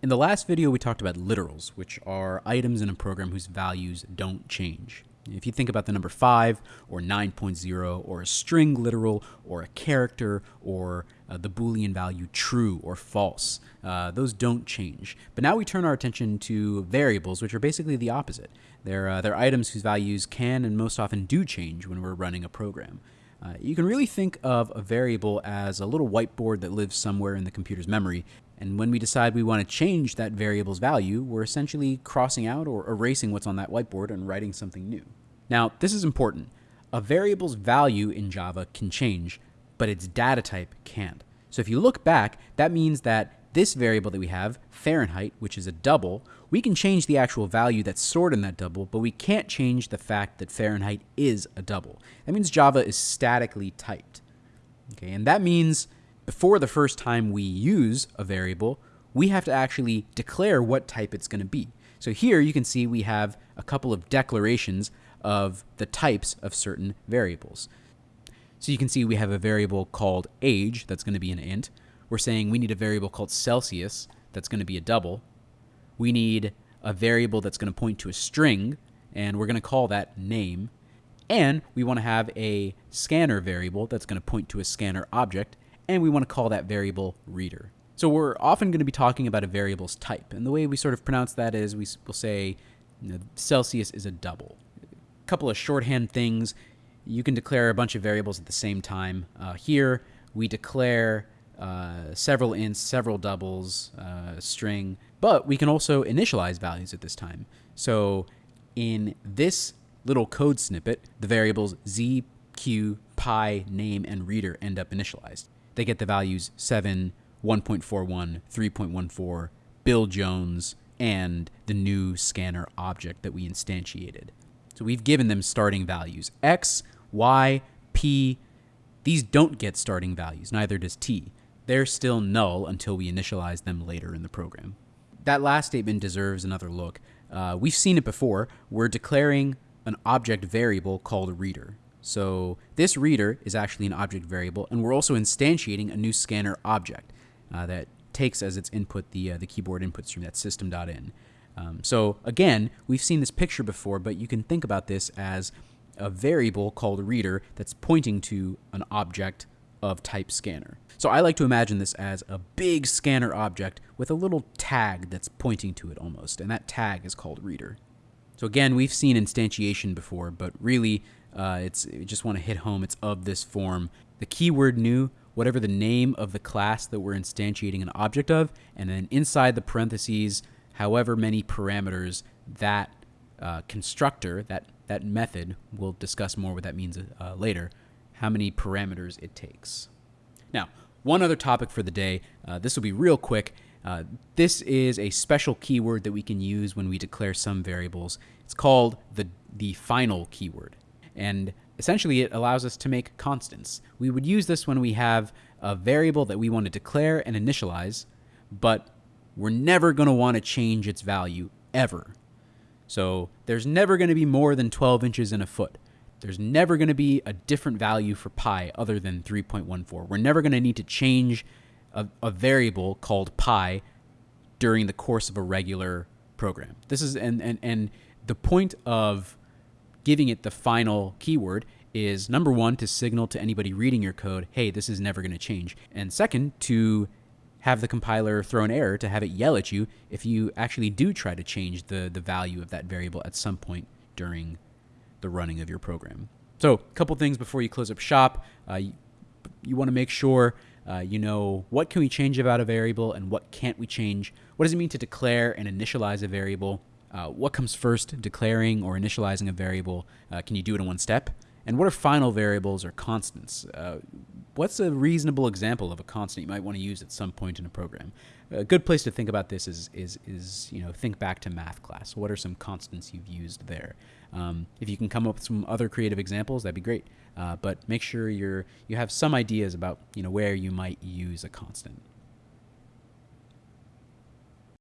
In the last video, we talked about literals, which are items in a program whose values don't change. If you think about the number 5 or 9.0 or a string literal or a character or uh, the Boolean value true or false, uh, those don't change. But now we turn our attention to variables, which are basically the opposite. They're, uh, they're items whose values can and most often do change when we're running a program. Uh, you can really think of a variable as a little whiteboard that lives somewhere in the computer's memory. And when we decide we want to change that variable's value, we're essentially crossing out or erasing what's on that whiteboard and writing something new. Now, this is important. A variable's value in Java can change, but its data type can't. So if you look back, that means that this variable that we have, Fahrenheit, which is a double, we can change the actual value that's stored in that double, but we can't change the fact that Fahrenheit is a double. That means Java is statically typed. Okay, and that means before the first time we use a variable, we have to actually declare what type it's going to be. So here you can see we have a couple of declarations of the types of certain variables. So you can see we have a variable called age that's going to be an int. We're saying we need a variable called Celsius that's going to be a double. We need a variable that's going to point to a string, and we're going to call that name. And we want to have a scanner variable that's going to point to a scanner object, and we want to call that variable reader. So we're often going to be talking about a variable's type, and the way we sort of pronounce that is we will say you know, Celsius is a double A couple of shorthand things. You can declare a bunch of variables at the same time. Uh, here, we declare uh, several ints, several doubles, uh, string, but we can also initialize values at this time. So in this little code snippet, the variables z, q, pi, name, and reader end up initialized. They get the values 7, 1.41, 3.14, Bill Jones, and the new scanner object that we instantiated. So we've given them starting values. X, Y, P, these don't get starting values, neither does T. They're still null until we initialize them later in the program. That last statement deserves another look. Uh, we've seen it before. We're declaring an object variable called reader. So this reader is actually an object variable, and we're also instantiating a new scanner object uh, that takes as its input the, uh, the keyboard input stream, that system.in. Um, so again, we've seen this picture before, but you can think about this as a variable called reader that's pointing to an object of type scanner. So I like to imagine this as a big scanner object with a little tag that's pointing to it almost, and that tag is called reader. So again, we've seen instantiation before, but really, uh, it's just want to hit home. It's of this form. The keyword new, whatever the name of the class that we're instantiating an object of, and then inside the parentheses, however many parameters that uh, constructor, that, that method, we'll discuss more what that means uh, later, how many parameters it takes. Now, one other topic for the day, uh, this will be real quick. Uh, this is a special keyword that we can use when we declare some variables. It's called the, the final keyword. And essentially, it allows us to make constants. We would use this when we have a variable that we want to declare and initialize, but we're never going to want to change its value ever. So there's never going to be more than 12 inches in a foot. There's never going to be a different value for pi other than 3.14. We're never going to need to change a, a, variable called pi during the course of a regular program. This is and, and and the point of giving it the final keyword is number one to signal to anybody reading your code, hey, this is never going to change, and second to have the compiler throw an error to have it yell at you if you actually do try to change the, the value of that variable at some point during the running of your program. So a couple things before you close up shop. Uh, you, you want to make sure uh, you know what can we change about a variable and what can't we change. What does it mean to declare and initialize a variable? Uh, what comes first, declaring or initializing a variable? Uh, can you do it in one step? And what are final variables or constants? What's a reasonable example of a constant you might want to use at some point in a program? A good place to think about this is, is, is you know, think back to math class. What are some constants you've used there? Um, if you can come up with some other creative examples, that'd be great. Uh, but make sure you're, you have some ideas about you know, where you might use a constant.